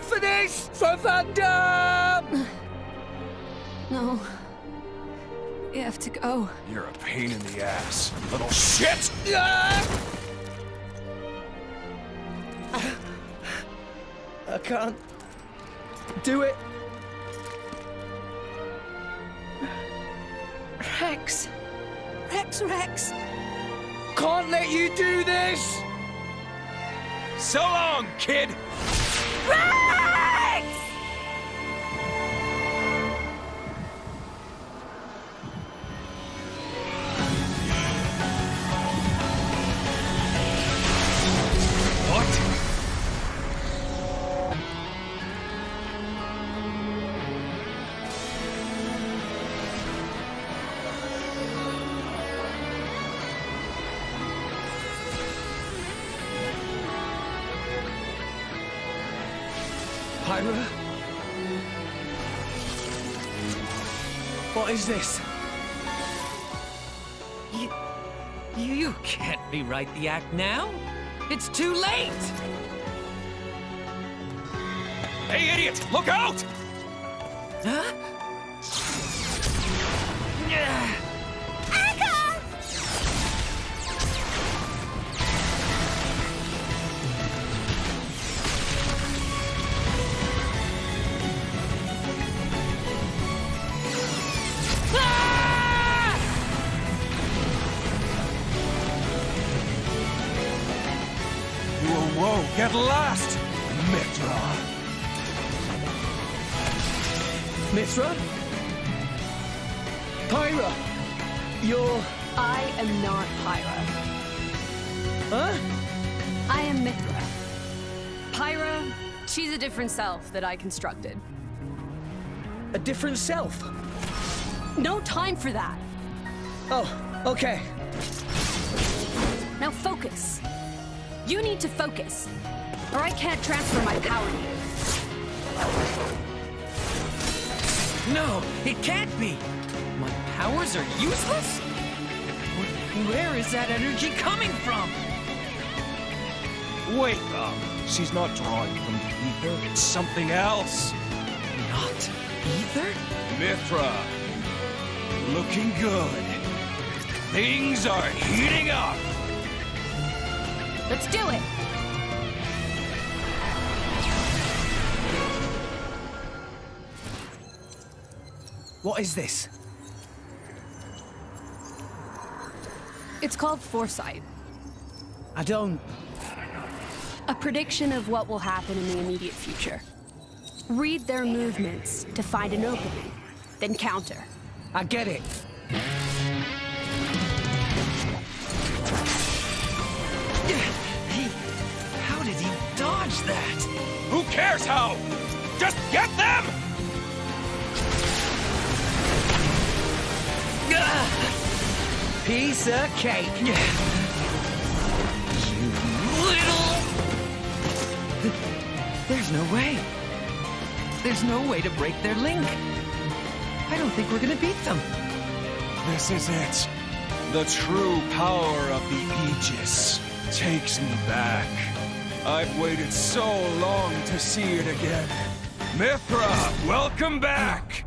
this for Thunder! No. You have to go. You're a pain in the ass, little shit! Ah! I can't do it. Rex. Rex, Rex. Can't let you do this! So long, kid! Rex! Pyra? What is this? You, you can't rewrite the act now. It's too late. Hey, idiot! Look out! Huh? Yeah. Whoa, whoa, get lost! Mythra! Mythra? Pyra? You're... I am not Pyra. Huh? I am Mythra. Pyra, she's a different self that I constructed. A different self? No time for that. Oh, okay. Now focus. You need to focus, or I can't transfer my power to you. No, it can't be. My powers are useless? Where is that energy coming from? Wait up! She's not drawing from the ether, it's something else! Not ether? Mythra! Looking good. Things are heating up! Let's do it. What is this? It's called foresight. I don't... A prediction of what will happen in the immediate future. Read their movements to find an opening, then counter. I get it. Cares how? Just get them! Piece of cake. You little... There's no way. There's no way to break their link. I don't think we're gonna beat them. This is it. The true power of the Aegis takes me back. I've waited so long to see it again. Mythra, welcome back!